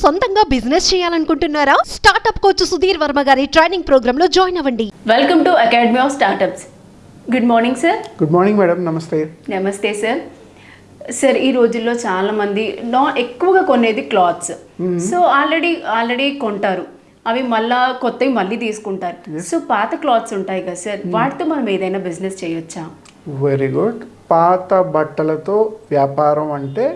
సొంతంగా బిజినెస్ చేయాలనుకుంటున్నారా? Startup coach Sudheer Varma గారి ట్రైనింగ్ ప్రోగ్రామ్లో జాయిన్ అవ్వండి. Welcome to academy of startups good morning sir good morning madam namaste namaste sir sir ఈ రోజుల్లో చాలా మంది నా ఎక్కువగా కొనేది క్లాత్స్. సో ఆల్రెడీ ఆల్రెడీ కొంటారు. అవి మళ్ళా కొత్తవి మళ్ళీ తీసుకుంటారు. సో పాత క్లాత్స్ ఉంటాయి కదా సార్ వాటితో మనం ఏదైనా బిజినెస్ చేయొచ్చా? వెరీ గుడ్ పాత బట్టలతో వ్యాపారం అంటే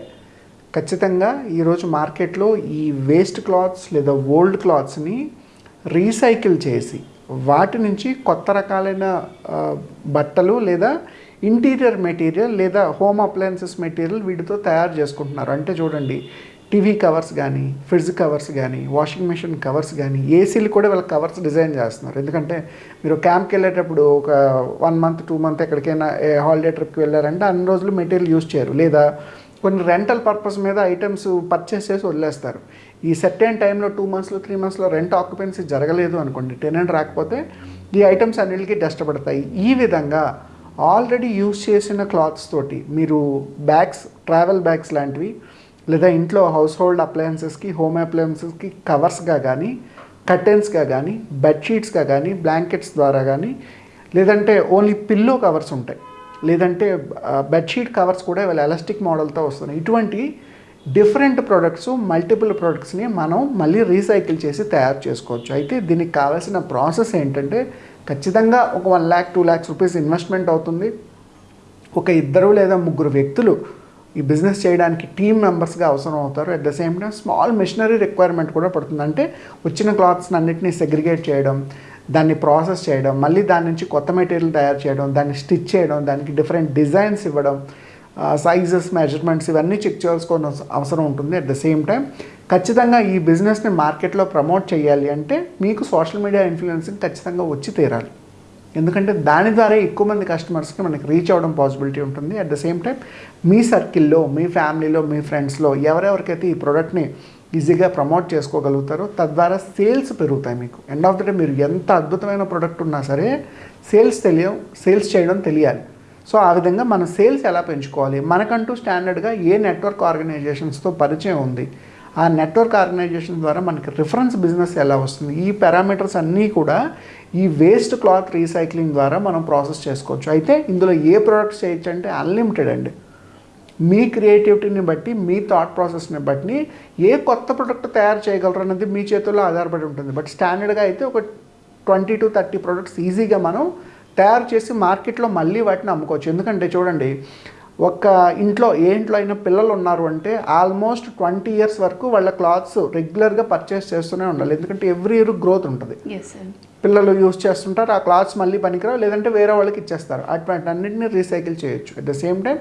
ఖచ్చితంగా ఈరోజు మార్కెట్లో ఈ వేస్ట్ క్లాత్స్ లేదా ఓల్డ్ క్లాత్స్ని రీసైకిల్ చేసి వాటి నుంచి కొత్త రకాలైన బట్టలు లేదా ఇంటీరియర్ మెటీరియల్ లేదా హోమ్ అప్లయన్సెస్ మెటీరియల్ వీటితో తయారు చేసుకుంటున్నారు. అంటే చూడండి టీవీ కవర్స్ కానీ ఫ్రిడ్జ్ కవర్స్ కానీ వాషింగ్ మెషిన్ కవర్స్ కానీ ఏసీలు కూడా వీళ్ళ కవర్స్ డిజైన్ చేస్తున్నారు. ఎందుకంటే మీరు క్యాంప్కి వెళ్ళేటప్పుడు ఒక వన్ మంత్ టూ మంత్ ఎక్కడికైనా హాలిడే ట్రిప్కి వెళ్ళారంటే అన్ని రోజులు మెటీరియల్ యూజ్ చేయరు. లేదా కొన్ని రెంటల్ పర్పస్ మీద ఐటమ్స్ పర్చేస్ చేసి వదిలేస్తారు. ఈ సెట్ అయిన టైంలో టూ మంత్స్లో త్రీ మంత్స్లో రెంట్ ఆక్యుపెన్సీ జరగలేదు అనుకోండి టెనెంట్ రాకపోతే ఈ ఐటమ్స్ అన్నిటికీ డస్ట్ పడతాయి ఈ విధంగా ఆల్రెడీ యూజ్ చేసిన క్లాత్స్ తోటి మీరు బ్యాగ్స్ ట్రావెల్ బ్యాగ్స్ లాంటివి లేదా ఇంట్లో హౌస్ హోల్డ్ అప్లయన్సెస్కి హోమ్ అప్లయన్సెస్కి కవర్స్గా కానీ కర్టెన్స్గా కానీ బెడ్షీట్స్గా కానీ బ్లాంకెట్స్ ద్వారా కానీ లేదంటే ఓన్లీ పిల్లో కవర్స్ ఉంటాయి. లేదంటే బెడ్షీట్ కవర్స్ కూడా ఇవాళ ఎలాస్టిక్ మోడల్తో వస్తున్నాయి. ఇటువంటి డిఫరెంట్ ప్రొడక్ట్స్ మల్టిపుల్ ప్రొడక్ట్స్ని మనం మళ్ళీ రీసైకిల్ చేసి తయారు చేసుకోవచ్చు. అయితే దీనికి కావాల్సిన ప్రాసెస్ ఏంటంటే ఖచ్చితంగా ఒక one lakh two lakhs rupees investment అవుతుంది. ఒక ఇద్దరు లేదా ముగ్గురు వ్యక్తులు ఈ బిజినెస్ చేయడానికి టీమ్ మెంబర్స్గా అవసరం అవుతారు. At the same time small machinery requirement కూడా పడుతుంది. అంటే వచ్చిన క్లాత్స్ని అన్నింటినీ సెగ్రిగేట్ చేయడం దాన్ని ప్రాసెస్ చేయడం మళ్ళీ దాని నుంచి కొత్త మెటీరియల్ తయారు చేయడం దాన్ని స్టిచ్ చేయడం దానికి డిఫరెంట్ డిజైన్స్ ఇవ్వడం సైజెస్ మెజర్మెంట్స్ ఇవన్నీ చెక్ చేసుకోవాల్సిన అవసరం ఉంటుంది. అట్ ద సేమ్ టైం ఖచ్చితంగా ఈ బిజినెస్ని మార్కెట్లో ప్రమోట్ చేయాలి అంటే మీకు సోషల్ మీడియా ఇన్ఫ్లుయెన్సింగ్ ఖచ్చితంగా వచ్చి తీరాలి. ఎందుకంటే దాని ద్వారా ఎక్కువ మంది కస్టమర్స్కి మనకి రీచ్ అవ్వడం పాసిబిలిటీ ఉంటుంది. అట్ ద సేమ్ టైం మీ సర్కిల్లో మీ ఫ్యామిలీలో మీ ఫ్రెండ్స్లో ఎవరెవరికైతే ఈ ప్రోడక్ట్ని ఈజీగా ప్రమోట్ చేసుకోగలుగుతారో తద్వారా సేల్స్ పెరుగుతాయి మీకు. ఎండ్ ఆఫ్ ద డే మీరు ఎంత అద్భుతమైన ప్రోడక్ట్ ఉన్నా సరే సేల్స్ తెలియ సేల్స్ చేయడం తెలియాలి. సో ఆ విధంగా మన సేల్స్ ఎలా పెంచుకోవాలి? మనకంటూ స్టాండర్డ్గా ఏ నెట్వర్క్ ఆర్గనైజేషన్స్తో పరిచయం ఉంది? ఆ నెట్వర్క్ ఆర్గనైజేషన్ ద్వారా మనకి రిఫరెన్స్ బిజినెస్ ఎలా వస్తుంది? ఈ పారామీటర్స్ అన్నీ కూడా ఈ వేస్ట్ క్లాత్ రీసైక్లింగ్ ద్వారా మనం ప్రాసెస్ చేసుకోవచ్చు. అయితే ఇందులో ఏ ప్రోడక్ట్స్ చేయొచ్చు అంటే అన్లిమిటెడ్ అండి. మీ క్రియేటివిటీని బట్టి మీ థాట్ ప్రాసెస్ని బట్టి ఏ కొత్త ప్రోడక్ట్ తయారు చేయగలరు అన్నది మీ చేతుల్లో ఆధారపడి ఉంటుంది. బట్ స్టాండర్డ్గా అయితే ఒక ట్వంటీ టు థర్టీ ప్రోడక్ట్స్ ఈజీగా మనం తయారు చేసి మార్కెట్లో మళ్ళీ వాటిని అమ్ముకోవచ్చు. ఎందుకంటే చూడండి ఒక ఇంట్లో ఏ ఇంట్లో అయినా పిల్లలు ఉన్నారు అంటే ఆల్మోస్ట్ ట్వంటీ ఇయర్స్ వరకు వాళ్ళ క్లాత్స్ రెగ్యులర్గా పర్చేస్ చేస్తూనే ఉండాలి. ఎందుకంటే ఎవ్రీ ఇయర్ గ్రోత్ ఉంటుంది. పిల్లలు యూస్ చేస్తుంటారు ఆ క్లాత్స్ మళ్ళీ పనికిరావు లేదంటే వేరే వాళ్ళకి ఇచ్చేస్తారు. అటువంటి అన్నింటినీ రీసైకిల్ చేయొచ్చు. At the same time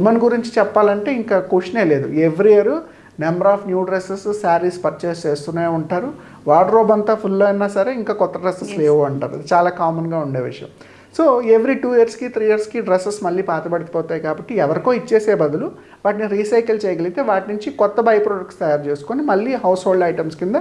women గురించి చెప్పాలంటే ఇంకా క్వశ్చనే లేదు. Every year number of new dresses saris purchase చేస్తూనే ఉంటారు. వార్డ్రోబ్ అంతా ఫుల్ అయినా సరే ఇంకా కొత్త డ్రెస్సెస్ లేవు అంటారు. చాలా కామన్గా ఉండే విషయం. సో ఎవ్రీ టూ ఇయర్స్కి త్రీ ఇయర్స్కి డ్రెస్సెస్ మళ్ళీ పాతబడిపోతాయి కాబట్టి ఎవరికో ఇచ్చేసే బదులు వాటిని రీసైకిల్ చేయగలిగితే వాటి నుంచి కొత్త బై ప్రొడక్ట్స్ తయారు చేసుకొని మళ్ళీ హౌస్ హోల్డ్ ఐటమ్స్ కింద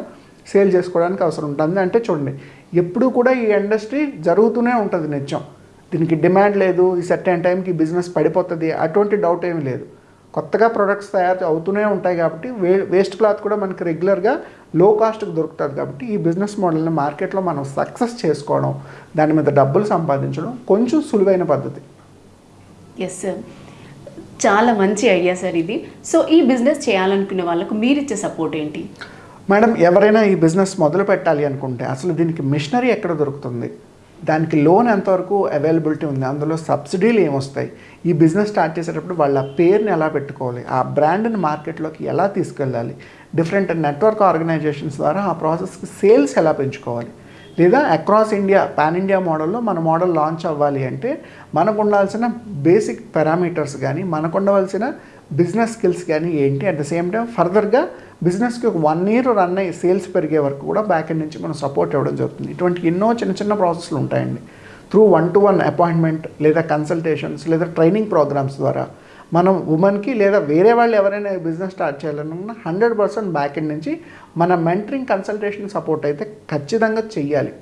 సేల్ చేసుకోవడానికి అవసరం ఉంటుంది. అంటే చూడండి ఎప్పుడూ కూడా ఈ ఇండస్ట్రీ జరుగుతూనే ఉంటుంది నిత్యం. దీనికి డిమాండ్ లేదు ఈ సెట్ అండ్ టైంకి బిజినెస్ పడిపోతుంది అటువంటి డౌట్ ఏమీ లేదు. కొత్తగా ప్రొడక్ట్స్ తయారు అవుతూనే ఉంటాయి కాబట్టి వే వేస్ట్ క్లాత్ కూడా మనకి రెగ్యులర్గా లో కాస్ట్కి దొరుకుతుంది కాబట్టి ఈ బిజినెస్ మోడల్ని మార్కెట్లో మనం సక్సెస్ చేసుకోవడం దాని మీద డబ్బులు సంపాదించడం కొంచెం సులువైన పద్ధతి. ఎస్ సార్ చాలా మంచి ఐడియా సార్ ఇది. సో ఈ బిజినెస్ చేయాలనుకునే వాళ్ళకు మీరు ఇచ్చే సపోర్ట్ ఏంటి? మేడం ఎవరైనా ఈ బిజినెస్ మొదలు పెట్టాలి అనుకుంటే అసలు దీనికి మిషనరీ ఎక్కడ దొరుకుతుంది? దానికి లోన్ ఎంతవరకు అవైలబిలిటీ ఉంది అందులో సబ్సిడీలు ఏమొస్తాయి? ఈ బిజినెస్ స్టార్ట్ చేసేటప్పుడు వాళ్ళ పేరుని ఎలా పెట్టుకోవాలి? ఆ బ్రాండ్ని మార్కెట్లోకి ఎలా తీసుకెళ్ళాలి? డిఫరెంట్ నెట్వర్క్ ఆర్గనైజేషన్స్ ద్వారా ఆ ప్రాసెస్కి సేల్స్ ఎలా పెంచుకోవాలి? లేదా అక్రాస్ ఇండియా పాన్ ఇండియా మోడల్లో మన మోడల్ లాంచ్ అవ్వాలి అంటే మనకు ఉండాల్సిన బేసిక్ పారామీటర్స్ కానీ మనకు ఉండవలసిన బిజినెస్ స్కిల్స్ కానీ ఏంటి? అట్ ద సేమ్ టైం ఫర్దర్గా బిజినెస్కి ఒక వన్ ఇయర్ రన్ అయ్యి సేల్స్ పెరిగే వరకు కూడా బ్యాక్ ఎండ్ నుంచి మనం సపోర్ట్ ఇవ్వడం జరుగుతుంది. ఇటువంటి ఎన్నో చిన్న చిన్న ప్రాసెస్లు ఉంటాయండి. Through one to one appointment లేదా కన్సల్టేషన్స్ లేదా ట్రైనింగ్ ప్రోగ్రామ్స్ ద్వారా మనం ఉమెన్కి లేదా వేరే వాళ్ళు ఎవరైనా బిజినెస్ స్టార్ట్ చేయాలనుకున్నా హండ్రెడ్ పర్సెంట్ బ్యాక్ ఎండ్ నుంచి మన మెంటరింగ్ కన్సల్టేషన్ సపోర్ట్ అయితే ఖచ్చితంగా చెయ్యాలి.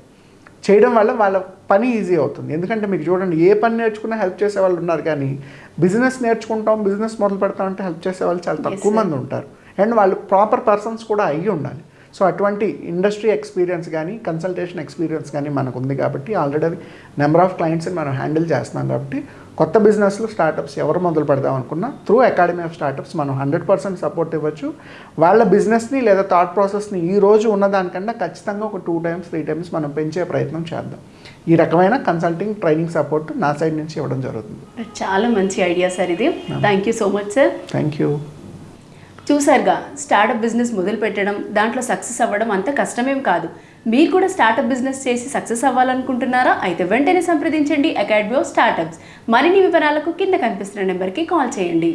చేయడం వల్ల వాళ్ళ పని ఈజీ అవుతుంది. ఎందుకంటే మీకు చూడండి ఏ పని నేర్చుకున్నా హెల్ప్ చేసే వాళ్ళు ఉన్నారు కానీ బిజినెస్ నేర్చుకుంటాం బిజినెస్ మొదలు పెడతాం అంటే హెల్ప్ చేసే వాళ్ళు చాలా తక్కువ. మంది ఉంటారు. అండ్ వాళ్ళు ప్రాపర్ పర్సన్స్ కూడా అయ్యి ఉండాలి. సో అటువంటి ఇండస్ట్రీ ఎక్స్పీరియన్స్ కానీ కన్సల్టేషన్ ఎక్స్పీరియన్స్ కానీ మనకు ఉంది కాబట్టి ఆల్రెడీ నెంబర్ ఆఫ్ క్లయింట్స్ని మనం హ్యాండిల్ చేస్తున్నాం కాబట్టి కొత్త బిజినెస్లు స్టార్టప్స్ ఎవరు మొదలు పెడదాం అనుకున్నా త్రూ అకాడమీ ఆఫ్ స్టార్టప్స్ మనం హండ్రెడ్ పర్సెంట్ సపోర్ట్ ఇవ్వచ్చు. వాళ్ళ బిజినెస్ని లేదా థాట్ ప్రాసెస్ని ఈ రోజు ఉన్నదానికన్నా ఖచ్చితంగా ఒక టూ టైమ్స్ త్రీ టైమ్స్ మనం పెంచే ప్రయత్నం చేద్దాం. ఈ రకమైన కన్సల్టింగ్ ట్రైనింగ్ సపోర్ట్ నా సైడ్ నుంచి ఇవ్వడం జరుగుతుంది. చాలా మంచి ఐడియా సార్ ఇది. Thank you so much sir. Thank you చూసారుగా స్టార్టప్ బిజినెస్ మొదలు పెట్టడం దాంట్లో సక్సెస్ అవ్వడం అంత కష్టమేం కాదు. మీరు కూడా స్టార్టప్ బిజినెస్ చేసి సక్సెస్ అవ్వాలనుకుంటున్నారా? అయితే వెంటనే సంప్రదించండి అకాడమీ ఆఫ్ స్టార్టప్స్ మరిన్ని వివరాలకు కింద కనిపిస్తున్న నెంబర్కి కాల్ చేయండి.